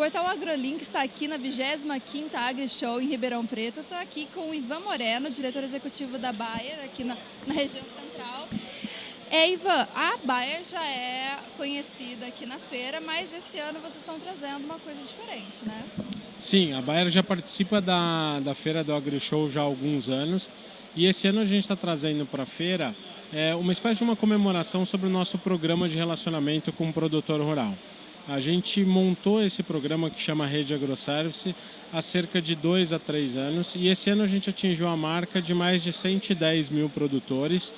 Portal AgroLink está aqui na 25ª AgriShow em Ribeirão Preto. Estou aqui com o Ivan Moreno, diretor executivo da Bayer, aqui na, na região central. É, Ivan, a Bayer já é conhecida aqui na feira, mas esse ano vocês estão trazendo uma coisa diferente, né? Sim, a Bayer já participa da, da feira do AgriShow já há alguns anos e esse ano a gente está trazendo para a feira é, uma espécie de uma comemoração sobre o nosso programa de relacionamento com o produtor rural. A gente montou esse programa que chama Rede AgroService há cerca de dois a três anos e esse ano a gente atingiu a marca de mais de 110 mil produtores,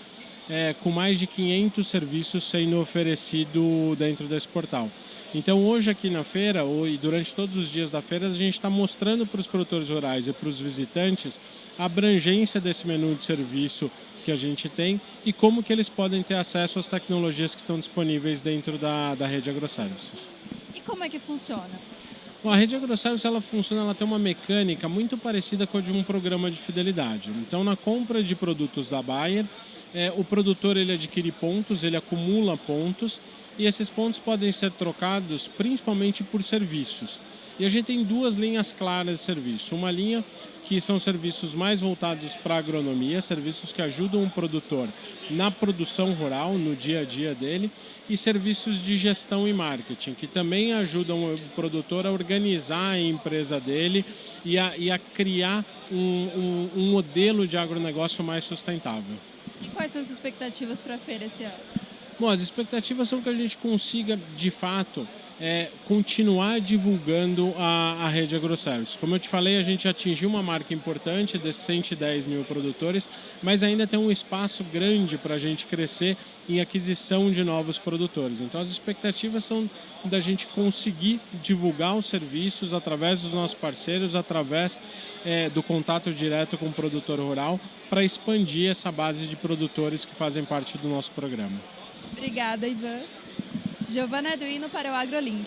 é, com mais de 500 serviços sendo oferecido dentro desse portal. Então hoje aqui na feira, e durante todos os dias da feira, a gente está mostrando para os produtores rurais e para os visitantes a abrangência desse menu de serviço que a gente tem e como que eles podem ter acesso às tecnologias que estão disponíveis dentro da, da rede AgroServices. Como é que funciona? Bom, a rede AgroService ela funciona, ela tem uma mecânica muito parecida com a de um programa de fidelidade. Então, na compra de produtos da Bayer, é, o produtor ele adquire pontos, ele acumula pontos e esses pontos podem ser trocados principalmente por serviços. E a gente tem duas linhas claras de serviço. Uma linha que são serviços mais voltados para a agronomia, serviços que ajudam o produtor na produção rural, no dia a dia dele, e serviços de gestão e marketing, que também ajudam o produtor a organizar a empresa dele e a, e a criar um, um, um modelo de agronegócio mais sustentável. E quais são as expectativas para a feira esse ano? Bom, as expectativas são que a gente consiga, de fato, é, continuar divulgando a, a rede AgroService. Como eu te falei, a gente atingiu uma marca importante desses 110 mil produtores, mas ainda tem um espaço grande para a gente crescer em aquisição de novos produtores. Então as expectativas são da gente conseguir divulgar os serviços através dos nossos parceiros, através é, do contato direto com o produtor rural, para expandir essa base de produtores que fazem parte do nosso programa. Obrigada, Ivan. Giovana Eduino para o AgroLink.